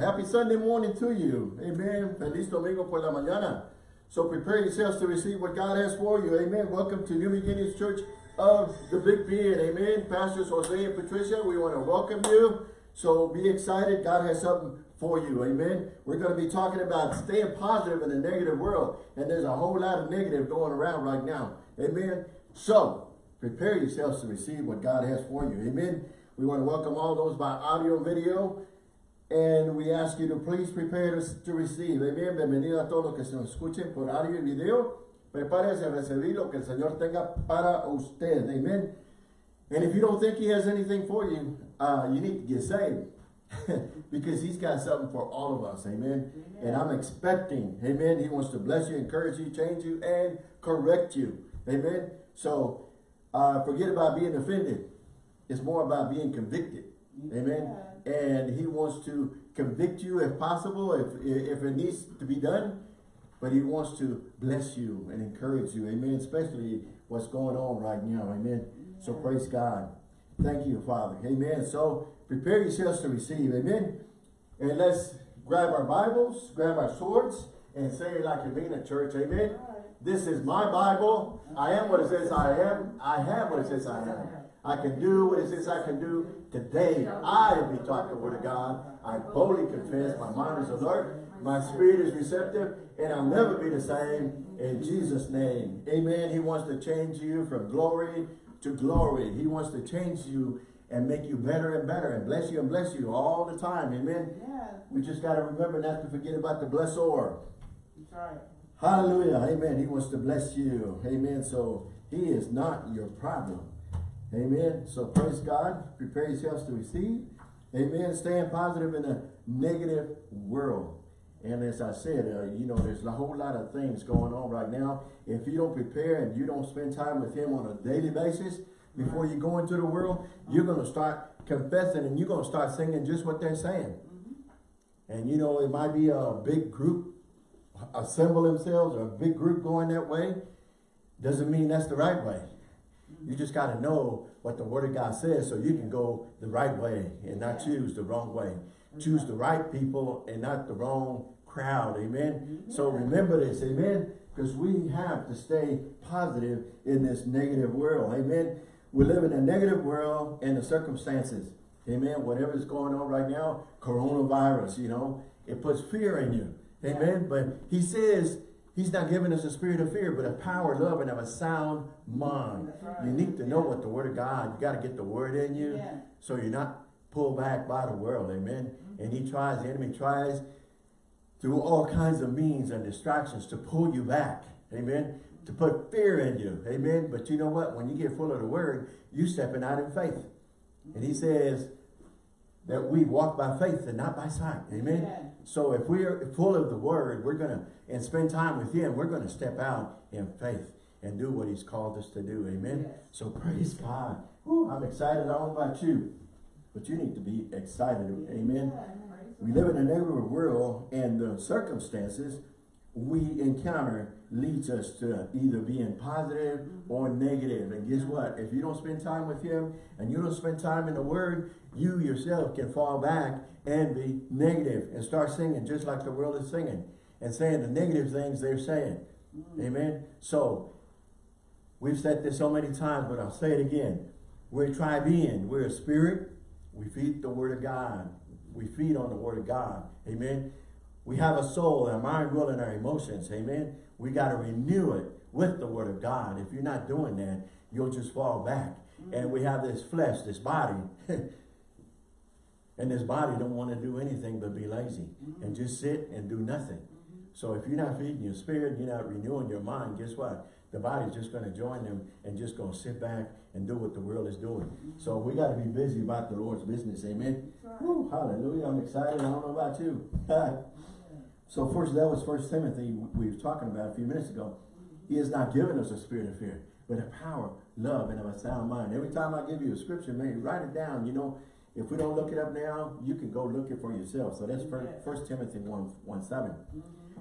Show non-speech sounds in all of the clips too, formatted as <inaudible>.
Happy Sunday morning to you. Amen. Feliz domingo por la mañana. So prepare yourselves to receive what God has for you. Amen. Welcome to New Beginnings Church of the Big Bend. Amen. Pastors Jose and Patricia, we want to welcome you. So be excited. God has something for you. Amen. We're going to be talking about staying positive in a negative world. And there's a whole lot of negative going around right now. Amen. So prepare yourselves to receive what God has for you. Amen. We want to welcome all those by audio and video. And we ask you to please prepare to, to receive. Amen. Bienvenido a todos los que se nos escuchen por audio y video. Prepárese a recibir lo que el Señor tenga para usted. Amen. And if you don't think he has anything for you, uh, you need to get saved. <laughs> because he's got something for all of us. Amen. amen. And I'm expecting, amen, he wants to bless you, encourage you, change you, and correct you. Amen. So uh, forget about being offended. It's more about being convicted. Amen. And he wants to convict you if possible, if, if it needs to be done. But he wants to bless you and encourage you. Amen. Especially what's going on right now. Amen. Yeah. So praise God. Thank you, Father. Amen. So prepare yourselves to receive. Amen. And let's grab our Bibles, grab our swords, and say it like you're being a church. Amen. This is my Bible. I am what it says I am. I have what it says I am. I can do what it says I can do. Today, I be taught the word of God. I boldly confess. My mind is alert. My spirit is receptive. And I'll never be the same in Jesus' name. Amen. He wants to change you from glory to glory. He wants to change you and make you better and better and bless you and bless you all the time. Amen. Yeah. We just got to remember not to forget about the blessor. That's right. Hallelujah. Amen. He wants to bless you. Amen. So he is not your problem. Amen. So praise God. Prepare yourselves to receive. Amen. Staying positive in a negative world. And as I said, uh, you know, there's a whole lot of things going on right now. If you don't prepare and you don't spend time with him on a daily basis, before you go into the world, you're going to start confessing and you're going to start singing just what they're saying. Mm -hmm. And you know, it might be a big group assemble themselves or a big group going that way, doesn't mean that's the right way. You just got to know what the word of God says so you can go the right way and not choose the wrong way. Choose the right people and not the wrong crowd. Amen. Mm-hmm. So remember this. Amen. Because we have to stay positive in this negative world. Amen. We live in a negative world and the circumstances. Amen. Whatever is going on right now, coronavirus, you know, it puts fear in you. Amen. But he says he's not giving us a spirit of fear, but a power, love, and of a sound mind. Right. You need to know what the word of God, you got to get the word in you yeah. so you're not pulled back by the world. Amen. Mm -hmm. And he tries, the enemy tries through all kinds of means and distractions to pull you back. Amen. To put fear in you. Amen. But you know what? When you get full of the word, you stepping out in faith. And he says that we walk by faith and not by sight. Amen. Yeah. So if we're full of the word, we're going to, and spend time with him, we're going to step out in faith and do what he's called us to do. Amen. Yes. So praise God. Ooh, I'm excited. I don't know about you, but you need to be excited. Amen. We live in a negative world and the circumstances we encounter leads us to either being positive or negative. And guess what? If you don't spend time with him and you don't spend time in the word, you yourself can fall back and be negative and start singing just like the world is singing and saying the negative things they're saying. Mm. Amen. So we've said this so many times, but I'll say it again. We're a tribe, tribean. We're a spirit. We feed the word of God. We feed on the word of God. Amen. We have a soul, our mind, will, and our emotions. Amen. We got to renew it with the word of God. If you're not doing that, you'll just fall back. Mm -hmm. And we have this flesh, this body. <laughs> and this body don't want to do anything but be lazy mm -hmm. and just sit and do nothing. Mm -hmm. So if you're not feeding your spirit, you're not renewing your mind, guess what? The body's just going to join them and just going to sit back and do what the world is doing. So we got to be busy about the Lord's business. Amen. Right. Woo, hallelujah. I'm excited. I don't know about you. <laughs> So first, that was First Timothy we were talking about a few minutes ago. He has not given us a spirit of fear, but a power, love, and of a sound mind. Every time I give you a scripture, man, write it down. You know, if we don't look it up now, you can go look it for yourself. So that's First Timothy 1, 1 7. Mm -hmm.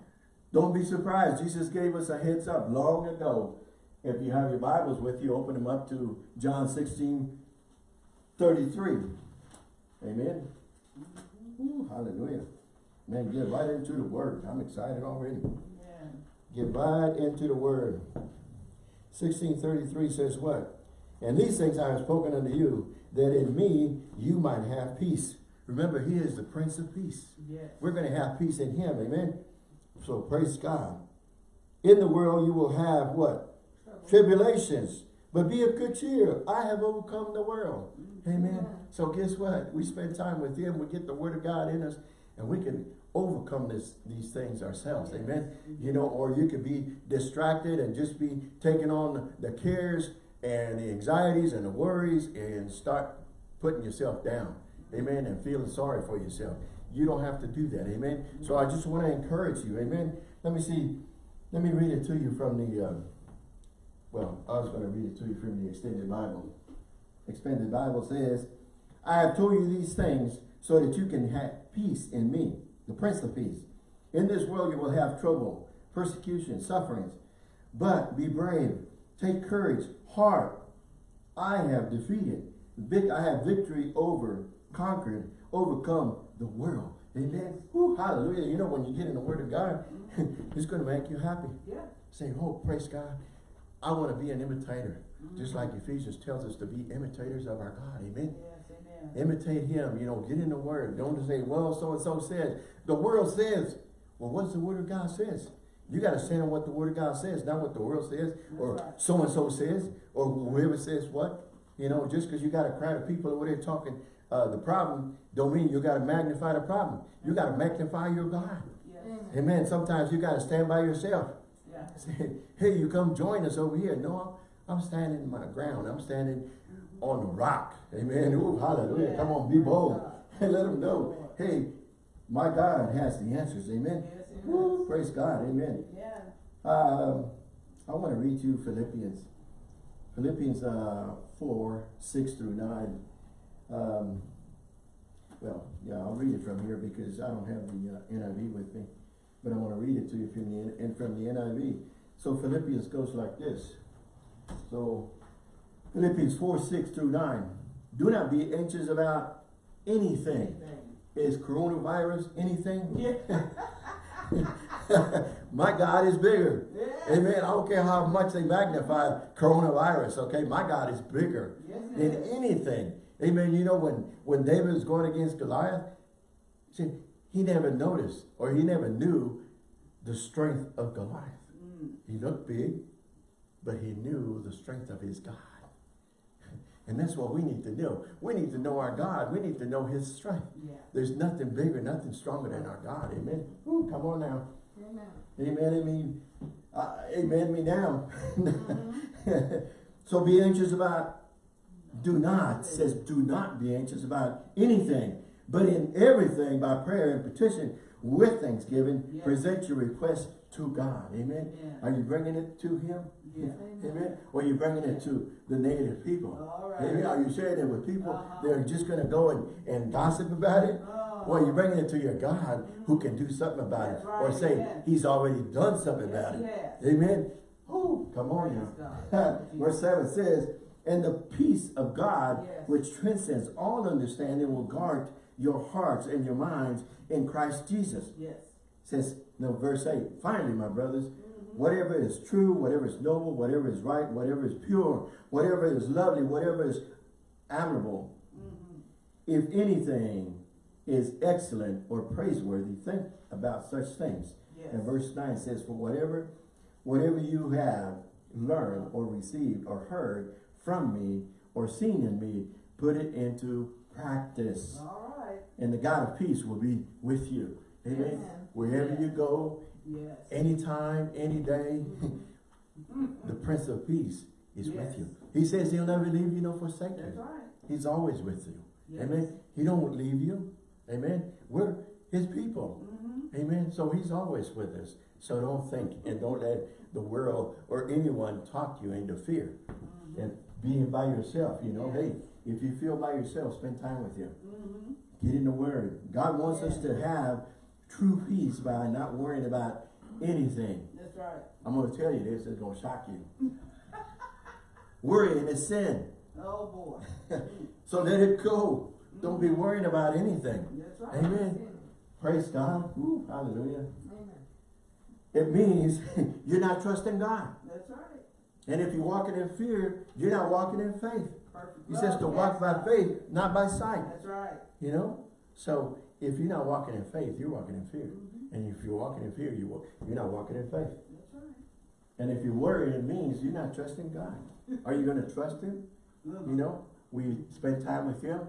Don't be surprised. Jesus gave us a heads up long ago. If you have your Bibles with you, open them up to John 16, 33. Amen. Ooh, hallelujah. Man, get right into the word. I'm excited already. Amen. Get right into the word. 1633 says what? And these things I have spoken unto you, that in me you might have peace. Remember, he is the Prince of Peace. Yes. We're going to have peace in him. Amen. So praise God. In the world you will have what? Trouble. Tribulations. But be of good cheer. I have overcome the world. Mm-hmm. Amen. So guess what? We spend time with him. We get the word of God in us. And we can overcome this, these things ourselves. Amen. You know, or you could be distracted and just be taking on the cares and the anxieties and the worries and start putting yourself down. Amen. And feeling sorry for yourself. You don't have to do that. Amen. So I just want to encourage you. Amen. Let me see. Let me read it to you from the, um, well, I was going to read it to you from the Expanded Bible. Expanded Bible says, I have told you these things so that you can have peace in me, the Prince of Peace. In this world you will have trouble, persecution, sufferings. But be brave, take courage, heart. I have defeated, vic I have victory over, conquered, overcome the world. Amen. Woo, hallelujah. You know, when you get in the Word of God, <laughs> it's going to make you happy. Yeah. Say, oh, praise God. I want to be an imitator. Mm-hmm. Just like Ephesians tells us to be imitators of our God. Amen. Yes, amen. Imitate him, you know, get in the word. Don't just say, well, so-and-so says. The world says. Well, what's the word of God says? You got to stand what the word of God says, not what the world says, or right. so-and-so says, or whoever says what. You know, just because you got a crowd of people over there talking uh, the problem, don't mean you got to magnify the problem. You got to magnify your God. Yes. Amen. Sometimes you got to stand by yourself. Yeah. <laughs> Say, hey, you come join us over here. No, I'm standing in my ground. I'm standing on the rock. Amen. Ooh, hallelujah. Come on, be bold. And <laughs> let them know, hey, my God has the answers. Amen. It praise God. Amen. Yeah. Um, I want to read you Philippians. Philippians uh, 4, 6 through 9. Um, well, yeah, I'll read it from here because I don't have the uh, NIV with me. But I want to read it to you from the, and from the NIV. So Philippians goes like this. So Philippians 4, 6 through 9. Do not be anxious about anything. Is coronavirus anything? Yeah. <laughs> My God is bigger. Yeah. Amen. I don't care how much they magnify coronavirus, okay? My God is bigger Yes, than is. anything. Amen. You know, when, when David was going against Goliath, see, he never noticed or he never knew the strength of Goliath. Mm. He looked big, but he knew the strength of his God. And that's what we need to know. We need to know our God. We need to know his strength. Yeah. There's nothing bigger, nothing stronger than our God. Amen. Ooh, come on now. Amen. Amen. I mean, uh, amen me now. <laughs> so be anxious about, do not, says do not be anxious about anything, but in everything by prayer and petition with thanksgiving, Yes. present your request to God. Amen. Yeah. Are you bringing it to him? Yeah. Amen. Or are you bringing it to the negative people? All right. Amen. Are you sharing it with people Uh-huh. that are just going to go and, and gossip about it? Oh. Or are you bringing it to your God who can do something about That's it? right, Or say, amen. he's already done something Yes, about it. Amen. Oh, come on now. <laughs> Verse 7 says, And the peace of God, which transcends all understanding, will guard your hearts and your minds in Christ Jesus. Yes. Says, no, verse 8, finally, my brothers, Mm-hmm. whatever is true, whatever is noble, whatever is right, whatever is pure, whatever is lovely, whatever is admirable, Mm-hmm. if anything is excellent or praiseworthy, think about such things. Yes. And verse 9 says, For whatever, whatever you have learned or received or heard from me or seen in me, put it into practice. All right. And the God of peace will be with you. Amen. Amen. Wherever Yeah. you go, Yes. anytime, any day, the Prince of Peace is Yes. with you. He says he'll never leave you nor forsake That's you. right. He's always with you. Yes. Amen. He don't leave you. Amen. We're his people. Mm-hmm. Amen. So he's always with us. So don't think and don't let the world or anyone talk you into fear. Mm-hmm. And being by yourself, you know, hey, if you feel by yourself, spend time with him. Mm-hmm. Get in the word. God wants us to have true peace by not worrying about anything. That's right. I'm going to tell you this, it's going to shock you. <laughs> Worrying is sin. Oh boy. <laughs> So let it go. Don't be mm-hmm. worrying about anything. That's right. Amen. Praise God. Hallelujah. Amen. It means <laughs> you're not trusting God. That's right. And if you're walking in fear, you're not walking in faith. Perfect. He says to walk by faith, not by sight. That's right. You know? So if you're not walking in faith, you're walking in fear. Mhm. And if you're walking in fear, you wa- you're not walking in faith. That's right. And if you're worried, it means you're not trusting God. <laughs> Are you going to trust Him? You know, we spend time with Him.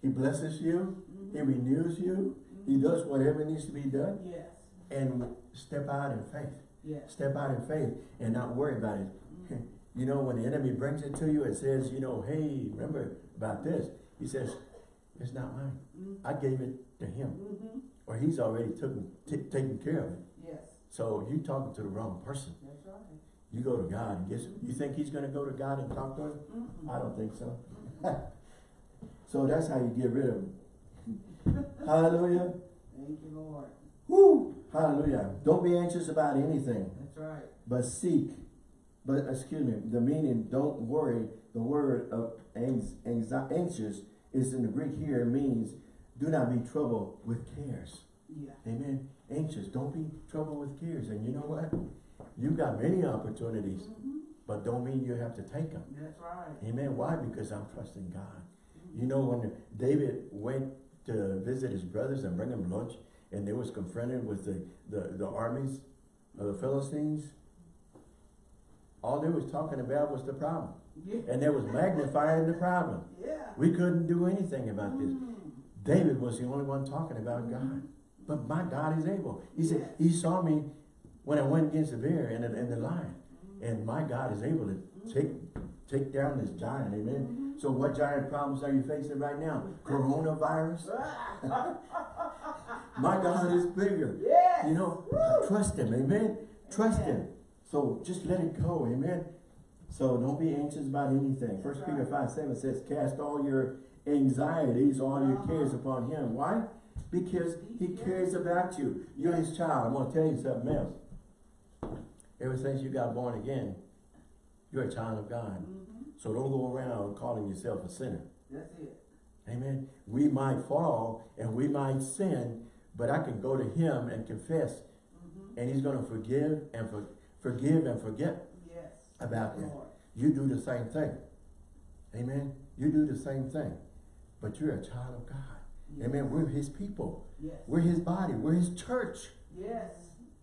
He blesses you. He Mhm. renews you. He does whatever needs to be done. Yes. And step out in faith. Yes. Step out in faith and not worry about it. Mhm. <laughs> You know, when the enemy brings it to you and says, you know, hey, remember about this. He says, it's not mine. I gave it to him. Mhm. Or he's already taken, t- taken care of it. Yes. So you're talking to the wrong person. That's right. You go to God and guess, you think he's going to go to God and talk to him? Mhm. I don't think so. <laughs> so that's how you get rid of him. <laughs> Hallelujah. Thank you, Lord. Woo! Hallelujah. Don't be anxious about anything, That's right. but seek. But excuse me, the meaning don't worry, the word of anxious is in the Greek here means do not be troubled with cares. Yeah. Amen. Anxious. Don't be troubled with cares. And you know what? You've got many opportunities, Mhm. but don't mean you have to take them. That's right. Amen. Why? Because I'm trusting God. You know, when David went to visit his brothers and bring them lunch, and they was confronted with the, the, the armies of the Philistines, all they was talking about was the problem. Yeah. And they was magnifying the problem. Yeah. We couldn't do anything about this. David was the only one talking about God. But my God is able. He said, he saw me when I went against the bear and the, and the lion. And my God is able to take, take down this giant. Amen. So what giant problems are you facing right now? Coronavirus? <laughs> My God is bigger. Yes. You know, trust him. Amen. Trust him. So just let it go. Amen. So don't be anxious about anything. First That's Peter 5, 7 says, cast all your anxieties, all your cares upon him. Why? Because he cares about you. You're his child. I'm going to tell you something else. Ever since you got born again, you're a child of God. Mhm. So don't go around calling yourself a sinner. That's it. Amen. We might fall and we might sin, but I can go to him and confess Mhm. and he's going to forgive and for, forgive and forget. About that. You do the same thing. Amen. You do the same thing. But you're a child of God. Yes. Amen. We're his people. Yes. We're his body. We're his church. Yes.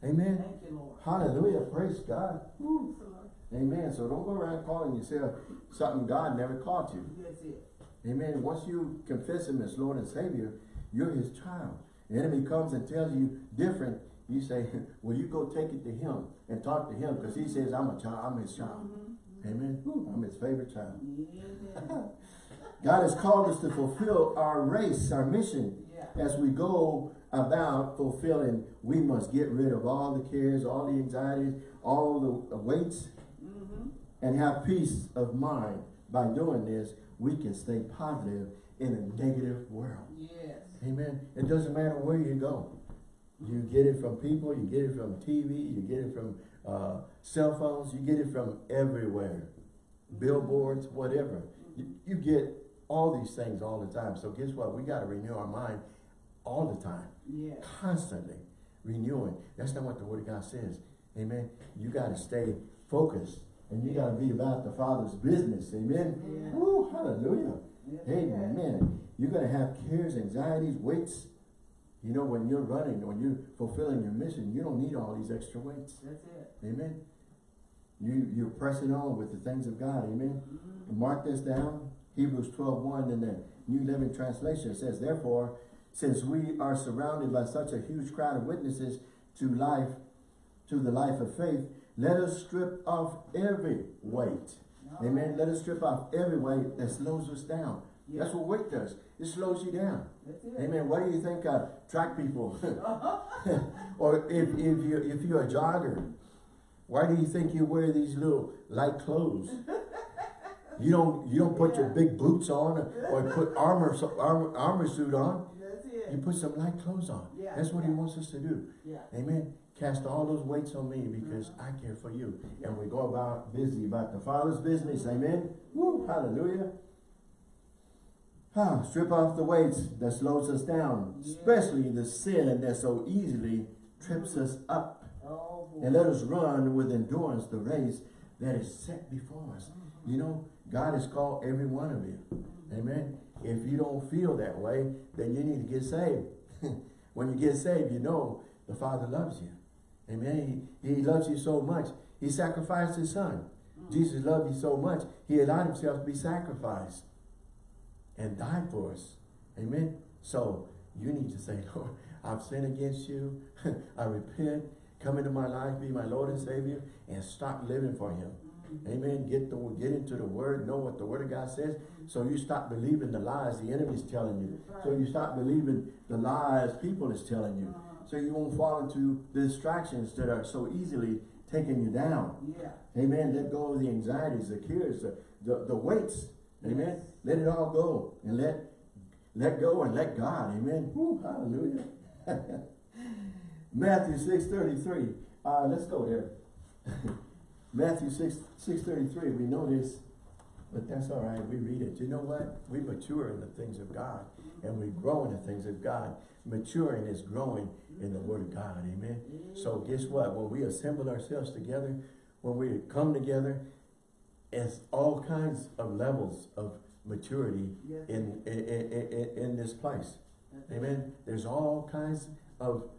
Amen. Thank you, Lord. Hallelujah. Praise God. Woo. Praise the Lord. Amen. So don't go around calling yourself something God never called you. That's it. Amen. Once you confess him as Lord and Savior, you're his child. The enemy comes and tells you different. You say, <laughs> well, you go take it to him and talk to him because he says, I'm a child. I'm his child. Mhm. Amen. Woo, I'm his favorite child. Amen. <laughs> God has called us to fulfill our race, our mission. Yeah. As we go about fulfilling, we must get rid of all the cares, all the anxieties, all the weights, Mhm. and have peace of mind. By doing this, we can stay positive in a negative world. Yes. Amen. It doesn't matter where you go. You get it from people, you get it from TV, you get it from uh, cell phones, you get it from everywhere. Billboards, whatever. You, you get all these things all the time. So guess what? We got to renew our mind all the time. Yes. Constantly renewing. That's not what the Word of God says. Amen. You got to stay focused. And you got to be about the Father's business. Amen. Yeah. Woo, hallelujah. Yes. Amen. You're going to have cares, anxieties, weights. You know, when you're running, when you're fulfilling your mission, you don't need all these extra weights. That's it. Amen. You, you're pressing on with the things of God. Amen. Mhm. Mark this down. Hebrews 12, 1 in the New Living Translation says, Therefore, since we are surrounded by such a huge crowd of witnesses to life, to the life of faith, let us strip off every weight. Amen. Let us strip off every weight that slows us down. Yeah. That's what weight does. It slows you down. Amen. What do you think uh, track people, <laughs> or if, if, you, if you're a jogger, why do you think you wear these little light clothes? <laughs> You don't you don't put your big boots on or put <laughs> armor so- armor, armor suit on. You put some light clothes on. Yeah, That's what he wants us to do. Yeah. Amen. Cast all those weights on me because I care for you. And we go about busy about the Father's business. Amen. Woo, hallelujah. Ah, strip off the weights that slows us down, Yeah. especially the sin that so easily trips us up. Oh. And let us run with endurance the race that is set before us. You know, God has called every one of you. Amen. If you don't feel that way, then you need to get saved. <laughs> when you get saved, you know the Father loves you. Amen. He, he loves you so much. He sacrificed his son. Jesus loved you so much. He allowed himself to be sacrificed and died for us. Amen. So you need to say, <laughs> Lord, I've sinned against you. <laughs> I repent. Come into my life, be my Lord and Savior, and stop living for him. Amen. Get the get into the word, know what the word of God says. So you stop believing the lies the enemy's telling you. So you stop believing the lies people is telling you. So you won't fall into the distractions that are so easily taking you down. Yeah. Amen. Let go of the anxieties, the cares, the, the, the weights. Amen. Let it all go and let let go and let God. Amen. Woo, hallelujah. <laughs> Matthew 6 33. Uh, let's go there. <laughs> Matthew 6 6 33. We know this, but that's all right. We read it. You know what? We mature in the things of God and we grow in the things of God. Maturing is growing in the Word of God. Amen. So guess what? When we assemble ourselves together, when we come together, it's all kinds of levels of maturity Yes. in, in, in, in this place. That's. Amen. There's all kinds of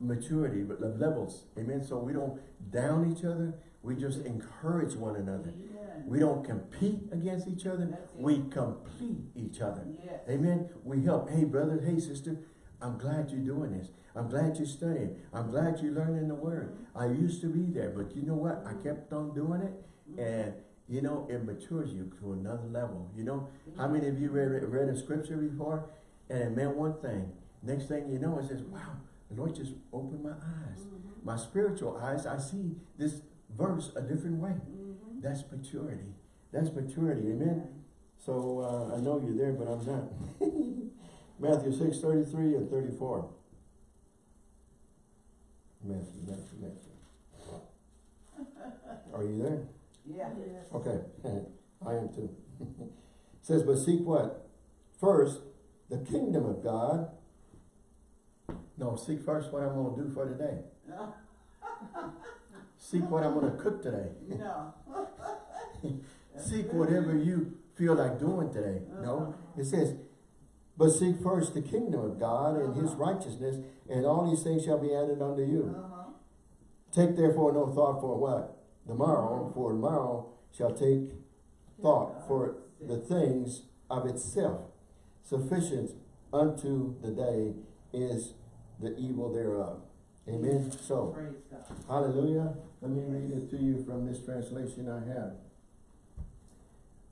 maturity, but the levels. Amen. So we don't down each other. We just encourage one another. Amen. We don't compete against each other. We complete each other. Yes. Amen. We help. Hey, brother. Hey, sister. I'm glad you're doing this. I'm glad you're studying. I'm glad you're learning the word. I used to be there, but you know what? I kept on doing it. And, you know, it matures you to another level. You know, how many of you read, read a scripture before and it meant one thing? Next thing you know, it says, wow, the Lord just opened my eyes. Mm-hmm. My spiritual eyes, I see this verse a different way. Mhm. That's maturity. That's maturity. Amen. So uh, I know you're there, but I'm not. <laughs> Matthew 6, 33 and 34. Matthew, Matthew, Matthew. <laughs> Are you there? Yeah. Okay, <laughs> I am too. <laughs> says, but seek what? First, the kingdom of God. No, seek first what I'm going to do for today. No. <laughs> Seek what I'm going to cook today. No. Seek whatever you feel like doing today. No, it says, but seek first the kingdom of God and his righteousness, and all these things shall be added unto you. Uh-huh. Take therefore no thought for what? Tomorrow, for tomorrow shall take thought for the things of itself. Sufficient unto the day is the evil thereof. Amen. So, Hallelujah. Let me read it to you from this translation I have.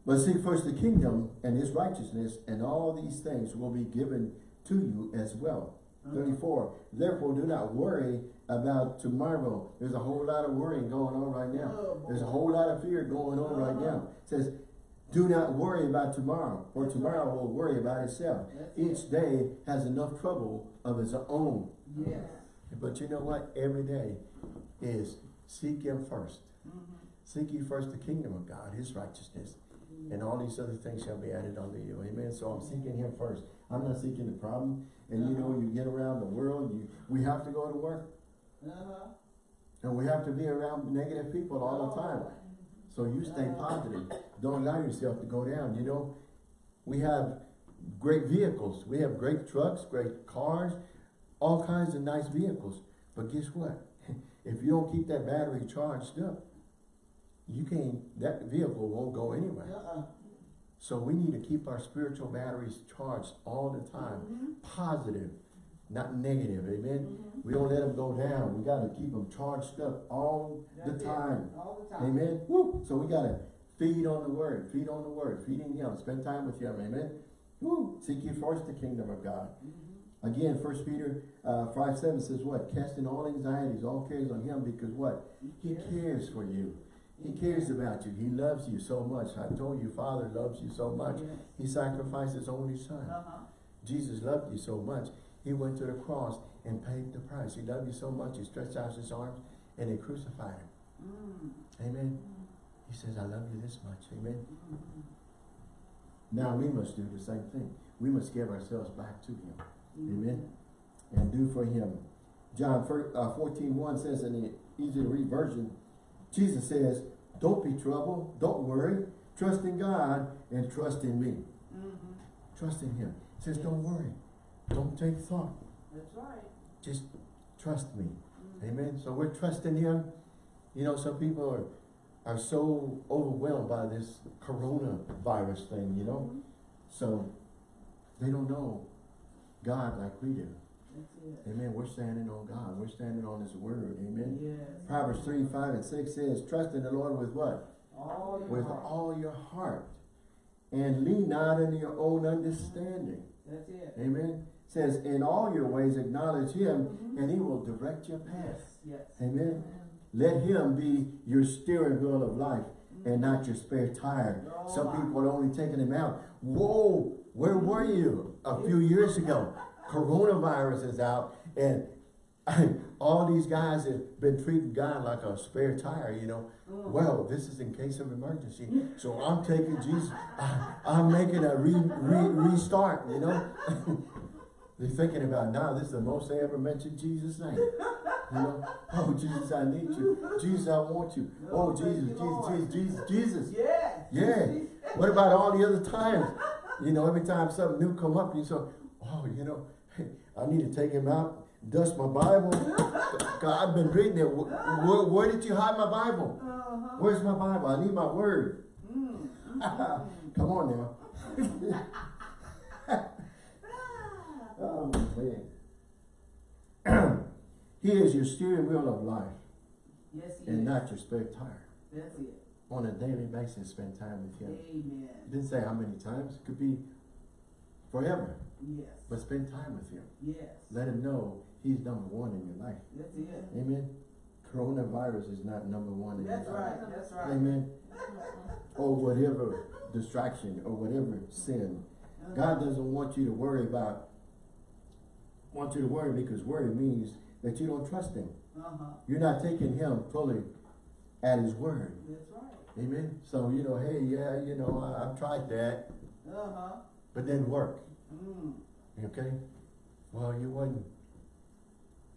But seek first the kingdom and his righteousness, and all these things will be given to you as well. Uh-huh. 34. Therefore, do not worry about tomorrow. There's a whole lot of worrying going on right now. Oh. There's a whole lot of fear going on right Uh-huh. now. It says, do not worry about tomorrow, for That's tomorrow will worry about itself. Each day has enough trouble of its own. Yes. But you know what? Every day is seek him first. Mhm. Seek ye first the kingdom of God, his righteousness, and all these other things shall be added unto you. Amen. So I'm seeking him first. I'm not seeking the problem. And you know, you get around the world, you we have to go to work. Uh-huh. And we have to be around negative people all the time. So you stay positive. Don't allow yourself to go down. You know, we have great vehicles. We have great trucks, great cars, all kinds of nice vehicles. But guess what? <laughs> If you don't keep that battery charged up, you can't, that vehicle won't go anywhere. Uh-uh. So we need to keep our spiritual batteries charged all the time. Mhm. Positive, not negative. Amen. Mhm. We don't let them go down. We got to keep them charged up all the it. time. All the time. Amen. Woo. So we gotta feed on the word, feed on the word, feeding him, spend time with him. Amen. Woo. Seek ye first the kingdom of God. Mhm. Again, First Peter uh, 5 7 says what? Casting all anxieties, all cares on him because what? He cares for you. He cares about you. He loves you so much. I told you, Father loves you so much. Yes. He sacrificed his only son. Uh-huh. Jesus loved you so much. He went to the cross and paid the price. He loved you so much. He stretched out his arms and they crucified him. Mm. Amen. He says, I love you this much. Amen. Mhm. Now we must do the same thing. We must give ourselves back to him. Amen. And do for him. John uh, 14, 1 says in the easy to read version, Jesus says, don't be troubled, don't worry, trust in God and trust in me. Mhm. Trust in him. He says, don't worry, don't take thought, That's right. just trust me. Mhm. Amen. So we're trusting him. You know, some people are, are so overwhelmed by this coronavirus thing, you know. Mhm. So they don't know God like we do. It. Amen. We're standing on God. We're standing on his word. Amen. Yes. Proverbs 3, 5, and 6 says, trust in the Lord with what? All your With heart. all your heart. And lean not on your own understanding. That's it. Amen. Says, in all your ways acknowledge him, Mhm. and he will direct your path. Yes, yes. Amen. Let him be your steering wheel of life and not your spare tire. Some people are only taking him out. Whoa, where were you a few years ago? Coronavirus is out and <laughs> all these guys have been treating God like a spare tire, you know. Mm. Well, this is in case of emergency. So I'm taking Jesus, I, I'm making a re, re, restart, you know. <laughs> They're thinking about now, this is the most they ever mentioned Jesus' name. You know, oh Jesus, I need you. Jesus, I want you. Oh Oh, Jesus, Jesus, Jesus, Jesus, Jesus. Yes. Yeah. What about all the other times? You know, every time something new come up, you say, oh, you know, I need to take him out, dust my Bible. <laughs> God, I've been reading it. Where, where, did you hide my Bible? Uh-huh. Where's my Bible? I need my word. Mm. <laughs> Come on now. <laughs> Oh, man. <clears throat> he is your steering wheel of life Yes, he and is. not your spare tire. That's it. On a daily basis, spend time with him. Amen. Didn't say how many times. It could be forever. Yes. But spend time with him. Yes. Let him know he's number one in your life. That's it. Amen. Coronavirus is not number one in That's your life. right. That's right. Amen. Or whatever distraction or whatever sin. Uh-huh. God doesn't want you to worry about, want you to worry because worry means that you don't trust him. Uh-huh. You're not taking him fully at his word. That's right. Amen. So, you know, hey, yeah, you know, I, I've tried that, Uh-huh. But didn't work. Mm. Okay? Well, you wouldn't.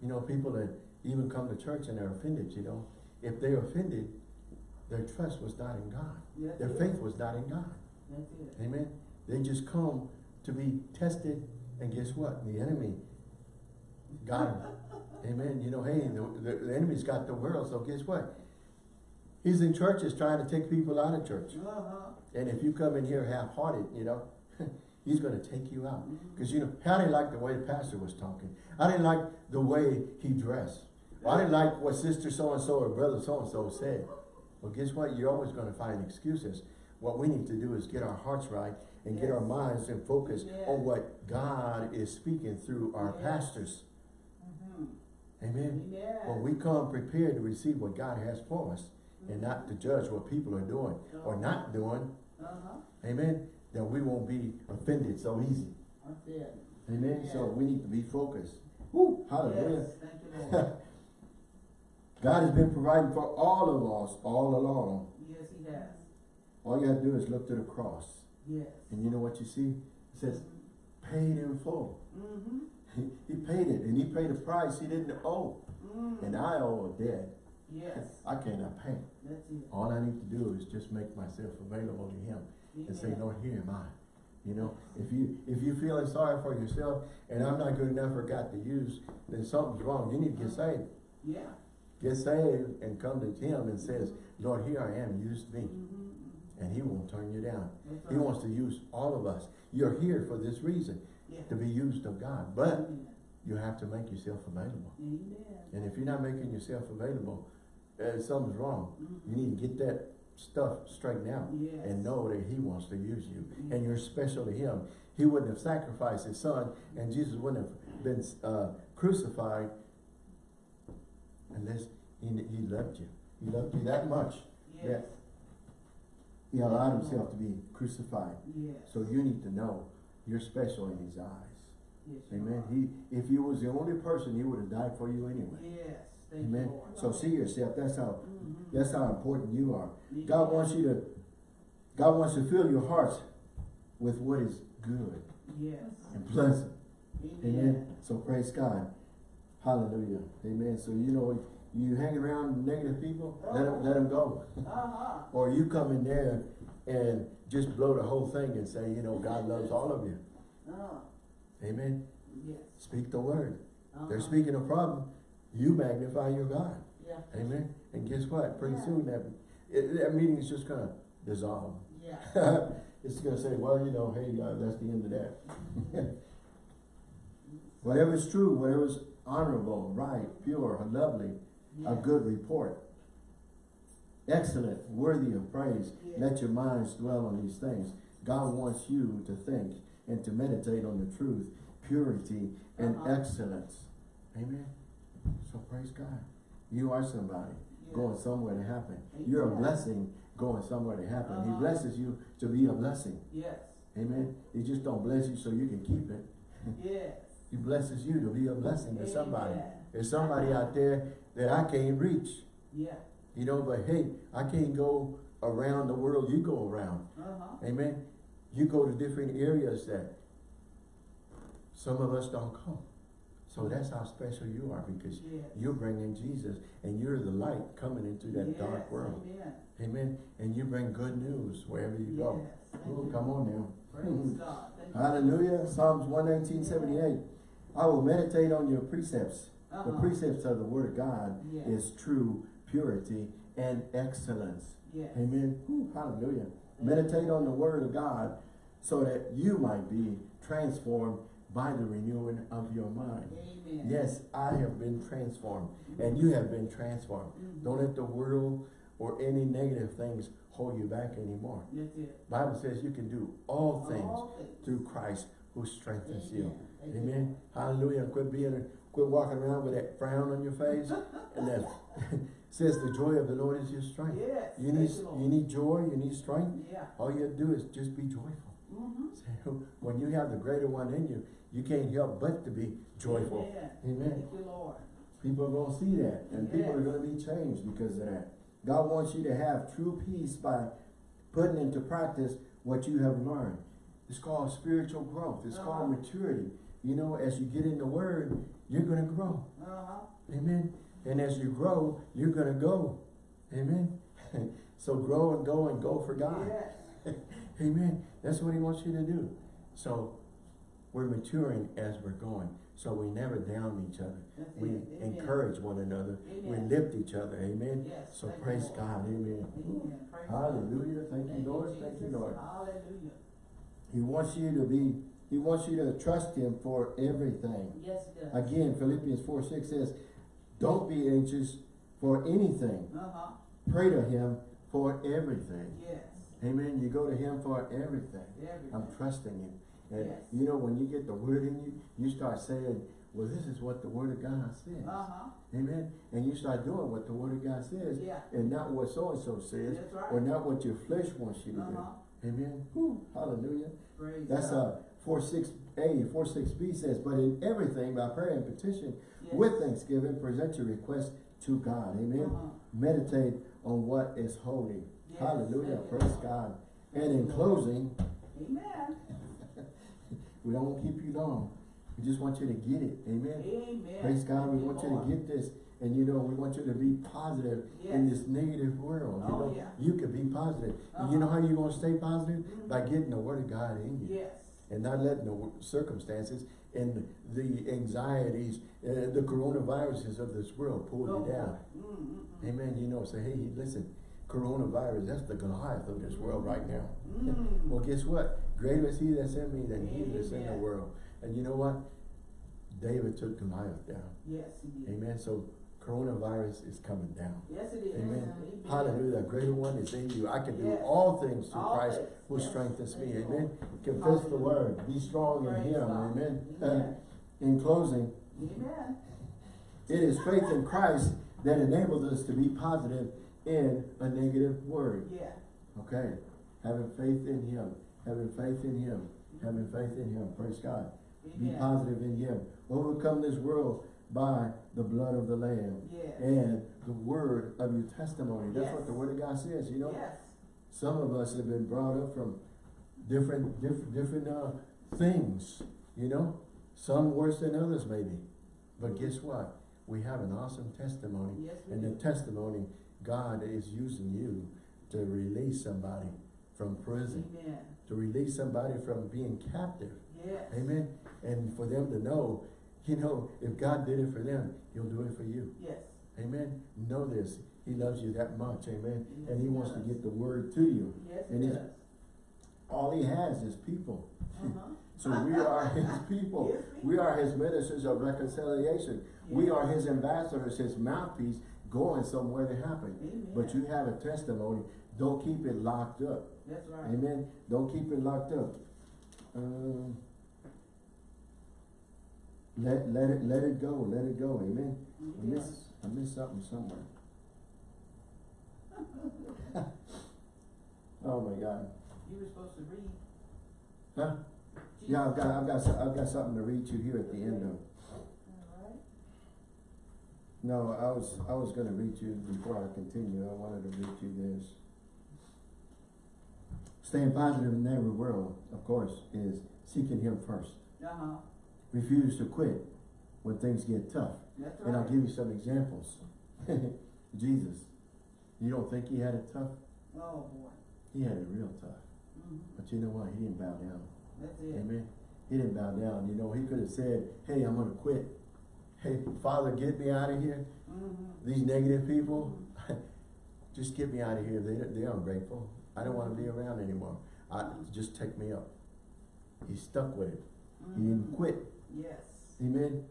You know, people that even come to church and they're offended, you know, if they're offended, their trust was not in God. Their it. faith was not in God. Amen. They just come to be tested, and guess what? The enemy got them. <laughs> Amen. You know, hey, the, the, the enemy's got the world, so guess what? He's in churches trying to take people out of church. Uh-huh. And if you come in here half-hearted, you know, <laughs> he's going to take you out. Because, you know, I didn't like the way the pastor was talking. I didn't like the way he dressed. I didn't like what sister so-and-so or brother so-and-so said. Well, guess what? You're always going to find excuses. What we need to do is get our hearts right and get our minds and focus Yes. on what God is speaking through our Yes. pastors. Mhm. Amen. Amen. When we come prepared to receive what God has for us and not to judge what people are doing or not doing, Uh-huh. amen, then we won't be offended so easy. Amen. So we need to be focused. Woo, hallelujah. Yes. Thank you, Lord. <laughs> God has been providing for all of us all along. yes, he has. All you have to do is look to the cross. Yes. And you know what you see? It says, paid in full. Mm-hmm. He, he paid it, and he paid a price he didn't owe. Mm. And I owe a debt Yes. I cannot pay. That's it. All I need to do is just make myself available to him and say. Lord, here am I. You know, if you if you're feeling sorry for yourself and I'm not good enough for God to use, then something's wrong. You need to get saved. Yeah. Get saved and come to him and says, Lord, here I am, use me. Mm-hmm. And he won't turn you down. That's He wants to use all of us. You're here for this reason, Yeah. to be used of God. But you have to make yourself available. Amen. And if you're not making yourself available, uh, something's wrong. Mhm. You need to get that stuff straightened out Yes. and know that he wants to use you. Mhm. And you're special to him. He wouldn't have sacrificed his son and Jesus wouldn't have been uh, crucified unless he, he loved you. He loved you that much. Yes. He allowed himself to be crucified. Yes. So you need to know you're special in his eyes. Yes, Amen. He, if you was the only person, he would have died for you anyway. Thank Amen. Lord. So see yourself. That's how Mhm. that's how important you are. God wants you to God wants to fill your hearts with what is good Yes. and pleasant. Amen. Amen. So praise God. Hallelujah. Amen. So you know, you hang around negative people, let them, let them go. Uh-huh. Or you come in there and just blow the whole thing and say, you know, God loves all of you. Uh, Amen. yes. Speak the word. They're Uh-huh. speaking a problem. You magnify your God. Yeah. Amen. And guess what? Pretty Yeah. soon that it, that meeting is just gonna dissolve. Yeah. <laughs> it's gonna say, well, you know, hey, uh, that's the end of that. <laughs> whatever is true, whatever is honorable, right, pure, lovely, a good report. Excellent, worthy of praise. Yes. Let your minds dwell on these things. God wants you to think and to meditate on the truth, purity, and Uh-huh. excellence. Amen. So praise God. You are somebody going somewhere to happen. You're a blessing going somewhere to happen. He Uh-huh. blesses you to be a blessing. Yes. Amen. He just don't bless you so you can keep it. <laughs> Yes. He blesses you to be a blessing to somebody. There's somebody out there that I can't reach. Yeah. You know, but hey, I can't go around the world you go around. Uh-huh. Amen. You go to different areas that some of us don't go. So that's how special you are because Yes. you're bringing Jesus and you're the light coming into that dark world. Amen. Amen. And you bring good news wherever you go. Yes. Thank Oh, you. come on now. Praise God. Thank you. Hallelujah. Psalms 119, 78. I will meditate on your precepts. The Uh-huh. precepts of the word of God Yes. is true purity and excellence. Yes. Amen. Whew, hallelujah. Meditate on the word of God so that you might be transformed by the renewing of your mind. Amen. Yes, I have been transformed and you have been transformed. Mhm. Don't let the world or any negative things hold you back anymore. That's it. Bible says you can do all things All things. through Christ who strengthens you. Amen. You. Amen. Hallelujah. Quit being, quit walking around with that frown on your face. <laughs> and that <laughs> says the joy of the Lord is your strength. Yes. You need, Lord. you need joy, you need strength. Yeah. All you have to do is just be joyful. Mm-hmm. So <laughs> when you have the greater one in you, you can't help but to be joyful. Amen. Amen. Thank you, Lord. People are going to see that and people are going to be changed because of that. God wants you to have true peace by putting into practice what you have learned. It's called spiritual growth. It's called Uh-huh. maturity. You know, as you get in the word, you're going to grow. Uh-huh. Amen. And as you grow, you're going to go. Amen. <laughs> so grow and go and go for God. Yes. Amen. That's what he wants you to do. So we're maturing as we're going. So we never down each other. That's We it. Amen. encourage one another. Amen. We lift each other. Amen. Yes. So praise Lord. God. Amen. Amen. Hallelujah. Thank you, Lord. Thank you, Lord. Hallelujah. He wants you to be, he wants you to trust him for everything. Yes. Again, Philippians 4, 6 says, don't be anxious for anything. Uh-huh. Pray to him for everything. Yes. Amen. You go to him for everything. Everything. I'm trusting him. And Yes. you know, when you get the word in you, you start saying, well, this is what the word of God says. Uh-huh. Amen. And you start doing what the word of God says Yeah. and not what so-and-so says right. or not what your flesh wants you to Uh-huh. do. Amen. Whew, hallelujah. Praise That's God. uh, 4 6a, 4 6b says, but in everything by prayer and petition Yes. with thanksgiving, present your request to God. Amen. Uh-huh. Meditate on what is holy. Yes, Hallelujah. Praise God. And in closing, Amen. <laughs> we don't want to keep you long. We just want you to get it. Amen. Amen. Praise God. We want you to get this. And you know, we want you to be positive in this negative world. You Oh, know, yeah. you can be positive. And you know Uh-huh. how you're going to stay positive? Mm Mhm. By getting the word of God in you. Yes. And not letting the circumstances and the anxieties, uh, the coronaviruses of this world pull Go you down. Mm, mm, mm. Amen. You know, say, hey, listen, coronavirus, that's the Goliath of this world right now. Mm. <laughs> Well, guess what? Greater is he that's in me than he that's in the world. And you know what? David took Goliath down. Yes, he did. Amen. So coronavirus is coming down. Yes, it is. Amen. Amen. Hallelujah. The greater one is in you. I can do Yes. all things through All Christ things. who Yes. strengthens me. Amen. Lord. Confess the word. Be strong in him. God. Amen. Amen. in closing, Amen. it is faith in Christ that enables us to be positive in a negative word. Yeah. Okay. Having faith in him. Having faith in him. Having faith in him. Praise God. Be positive in him. Overcome this world by the blood of the Lamb Yes. and the word of your testimony. That's what the word of God says, you know. Yes. Some of us have been brought up from different, different, different, uh, things, you know? Some worse than others maybe. But guess what? We have an awesome testimony. Yes, And the testimony, God is using you to release somebody from prison, Amen. to release somebody from being captive. Yes. Amen. And for them to know, you know, if God did it for them, he'll do it for you. Yes. Amen. Know this. He loves you that much. Amen. Yes, and he he wants to get the word to you. Yes, And he's- does. All he has is people. Uh-huh. <laughs> So we are <laughs> his people. Yes, We are his ministers of reconciliation. We are his ambassadors, his mouthpiece, going somewhere to happen. Amen. But you have a testimony. Don't keep it locked up. That's right. Amen. Don't keep it locked up. Um, let let it let it go. Let it go. Amen. I miss I missed something somewhere. <laughs> oh my God. You were supposed to read. Huh? Yeah, I've got I've got I've got something to read you here at the end of. No, I was I was gonna read you before I continue. I wanted to read you this. Staying positive in every world, of course, is seeking Him first. Uh-huh. Refuse to quit when things get tough. That's right. And I'll give you some examples. <laughs> Jesus, you don't think he had it tough? Oh, boy. He had it real tough. Mm -hmm. But you know what? He didn't bow down. That's it. Amen. He didn't bow down. You know, he could have said, hey, I'm going to quit. Hey, Father, get me out of here. Mm-hmm. These negative people, <laughs> just get me out of here. They, they're ungrateful. I don't want to be around anymore. I, just take me up. He stuck with it. He didn't Mhm. quit. Yes. Amen.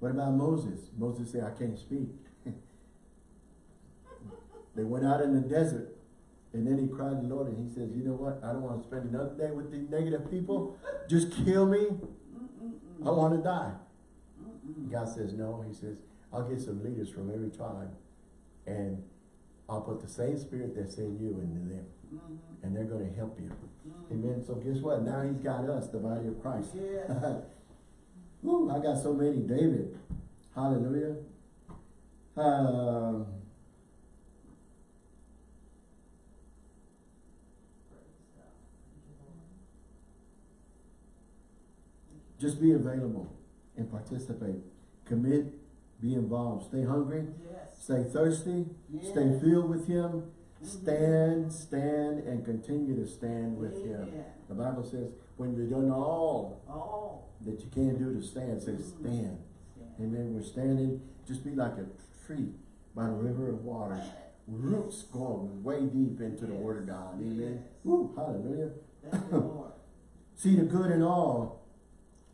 What about Moses? Moses said, I can't speak. <laughs> they went out in the desert and then he cried to the Lord and he says, you know what? I don't want to spend another day with these negative people. Just kill me. I want to die. Mm-mm. God says, no. He says, I'll get some leaders from every tribe and I'll put the same spirit that's in you into them Mhm. and they're going to help you. Mhm. Amen. So guess what? Now he's got us, the body of Christ. Yeah. <laughs> Woo, I got so many. David. Hallelujah. Um, just be available and participate. Commit, be involved. Stay hungry, Yes. stay thirsty, stay filled with Him. Mm-hmm. Stand, stand, and continue to stand with Him. The Bible says, when you've done all Oh. that you can do to stand, say mm-hmm. stand. Stand. Amen. We're standing, just be like a tree by the river of water. Roots going way deep into the word of God. Amen. Yes. Woo, hallelujah. Thank you, Lord. <laughs> See the good in all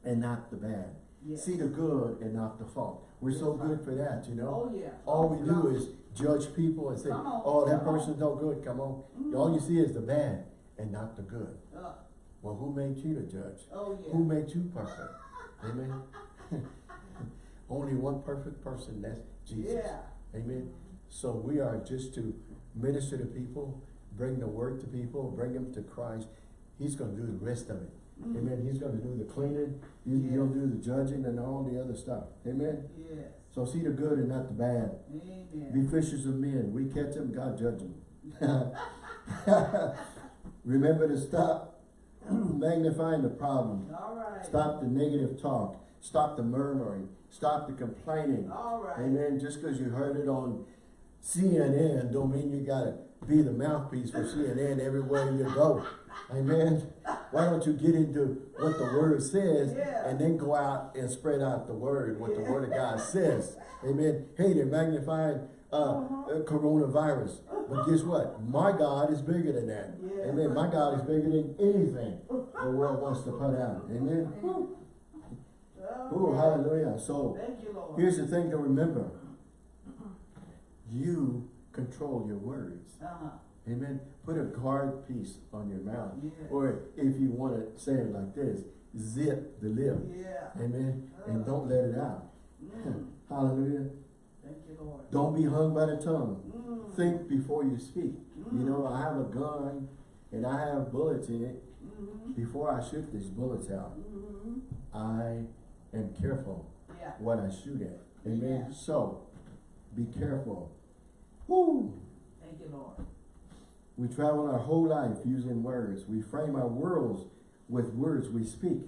and not the bad. See the good and not the fault. We're so Yes, good for that, you know. Oh, yeah. All we do is judge people and say, oh, that person's no good, come on. Mhm. All you see is the bad and not the good. Uh, Well, who made you to judge? oh, yeah. Who made you perfect? Amen. <laughs> Only one perfect person, that's Jesus. Yeah. Amen. So we are just to minister to people, bring the word to people, bring them to Christ. He's going to do the rest of it. Mhm. Amen. He's going to do the cleaning. He, Yeah. He'll do the judging and all the other stuff. Amen. Yes. So see the good and not the bad. Amen. Be fishers of men. We catch them, God judge them. <laughs> <laughs> Remember to stop <clears throat> magnifying the problem. All right. Stop the negative talk. Stop the murmuring. Stop the complaining. All right. Amen. Just because you heard it on CNN don't mean you gotta be the mouthpiece for CNN everywhere you go. Amen. Why don't you get into what the word says Yeah. and then go out and spread out the word, what the word of God says. Amen. Hey, they're magnifying uh, Uh-huh. uh, coronavirus. But guess what? My God is bigger than that. Yeah. Amen. My God is bigger than anything the world wants to put out. Amen. Ooh, hallelujah. So Thank you, Lord. here's the thing to remember. You control your words. Uh-huh. Amen. Put a guard piece on your mouth. Yeah. Or if you want to say it like this, zip the lip. Yeah. Amen. And don't let it out. Mm. <laughs> Hallelujah. Thank you, Lord. Don't be hung by the tongue. Mm. Think before you speak. You Mm. know, I have a gun and I have bullets in it. Mhm. Before I shoot these bullets out, Mhm. I am careful Yeah. what I shoot at. Amen. Yeah. So, be careful. Woo! Thank you, Lord. We travel our whole life using words. We frame our worlds with words we speak.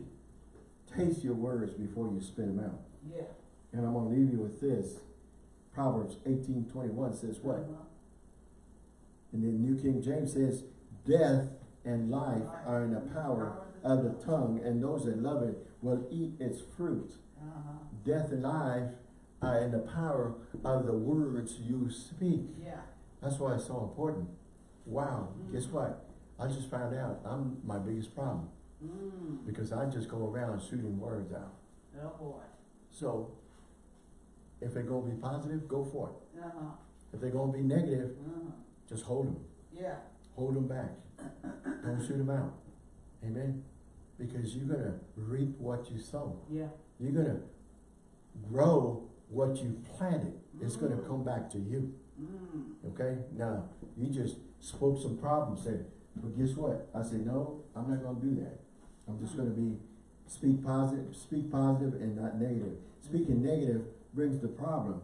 Taste your words before you spit them out. Yeah. And I'm gonna leave you with this. Proverbs eighteen twenty-one says what? Uh-huh. And then New King James says, death and life are in the power of the tongue, and those that love it will eat its fruit. Uh-huh. Death and life are in the power of the words you speak. Yeah. That's why it's so important. Wow, guess what? I just found out I'm my biggest problem Mm. because I just go around shooting words out. Oh, boy. So, if they're gonna be positive, go for it. Uh-huh. If they're gonna be negative, Uh-huh. just hold them. Yeah. Hold them back. Don't shoot them out. Amen? Because you're gonna reap what you sow. Yeah. You're gonna grow what you planted. It's gonna come back to you. Mm. Okay? Now, you just spoke some problems, said, but guess what? I said, no, I'm not gonna do that. I'm just gonna be, speak positive, speak positive and not negative. Speaking negative brings the problem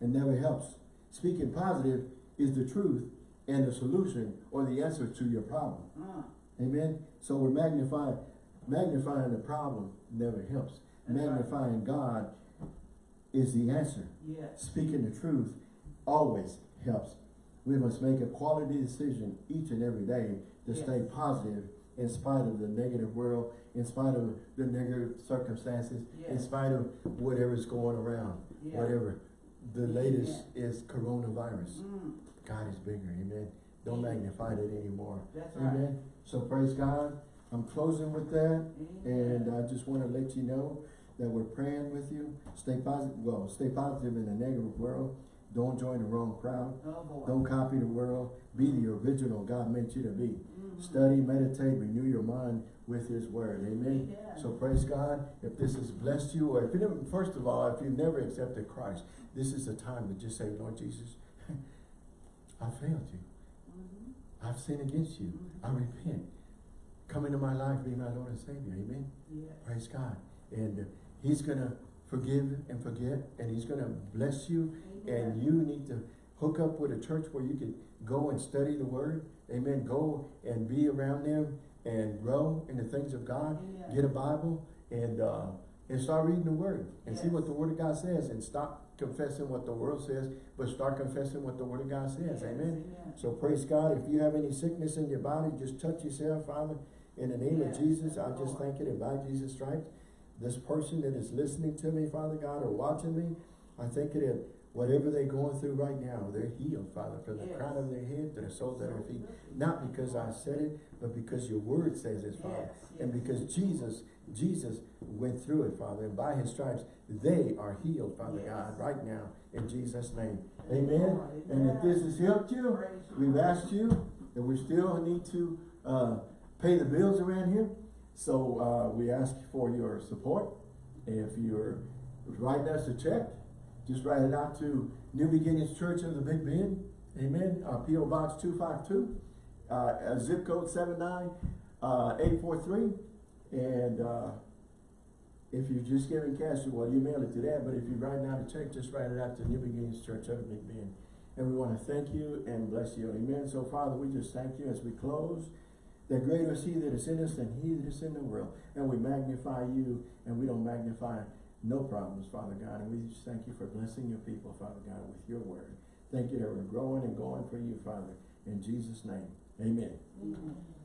and never helps. Speaking positive is the truth and the solution or the answer to your problem. Uh. Amen? So we're magnifying, magnifying the problem never helps. Magnifying God is the answer. Yes. Speaking the truth always helps. We must make a quality decision each and every day to Yes. stay positive in spite of the negative world, in spite of the negative circumstances, in spite of whatever's going around, Yeah. whatever. The latest is coronavirus. Mm. God is bigger, amen. Don't Amen. magnify it anymore. That's right. Amen. So praise God. I'm closing with that. And I just want to let you know that we're praying with you. Stay positive, well, stay positive in a negative world. Don't join the wrong crowd. Oh. Don't copy the world. Be the original God meant you to be. Mhm. Study, meditate, renew your mind with His Word. Amen. Yeah. So praise God. If this has blessed you, or if you never, first of all, if you've never accepted Christ, this is the time to just say, Lord Jesus, <laughs> I failed you. Mhm. I've sinned against you. I repent. Come into my life, be my Lord and Savior. Amen. Yes. Praise God. And uh, He's going to forgive and forget, and He's going to bless you. And you need to hook up with a church where you can go and study the Word. Amen. Go and be around them and grow in the things of God. Yeah. Get a Bible and uh, and start reading the Word and see what the Word of God says, and stop confessing what the world says, but start confessing what the Word of God says. Yes, Amen. amen. So praise God. If you have any sickness in your body, just touch yourself, Father. In the name Yes, of Jesus, I just thank you that by Jesus' stripes, this person that is listening to me, Father God, or watching me, I thank you that whatever they're going through right now, they're healed, Father, from the Yes. crown of their head to the soles of their feet. Not because I said it, but because your word says it, Father. Yes, And because Jesus, Jesus went through it, Father, and by his stripes, they are healed, Father Yes. God, right now, in Jesus' name. Amen. Amen. And if this has helped you, We've asked you, and we still need to, uh, pay the bills around here. So, uh, we ask for your support. If you're writing us a check, just write it out to New Beginnings Church of the Big Bend. Amen. Uh, P O Box two five two, uh, zip code seven nine, uh. And, uh, if you're just giving cash, well, you mail it to that, but if you're writing out a check, just write it out to New Beginnings Church of the Big Bend. And we want to thank you and bless you. Amen. So, Father, we just thank you as we close. That greater is He that is in us than He that is in the world. And we magnify you, and we don't magnify no problems, Father God. And we just thank you for blessing your people, Father God, with your word. Thank you that we're growing and going for you, Father. In Jesus' name, amen. Amen.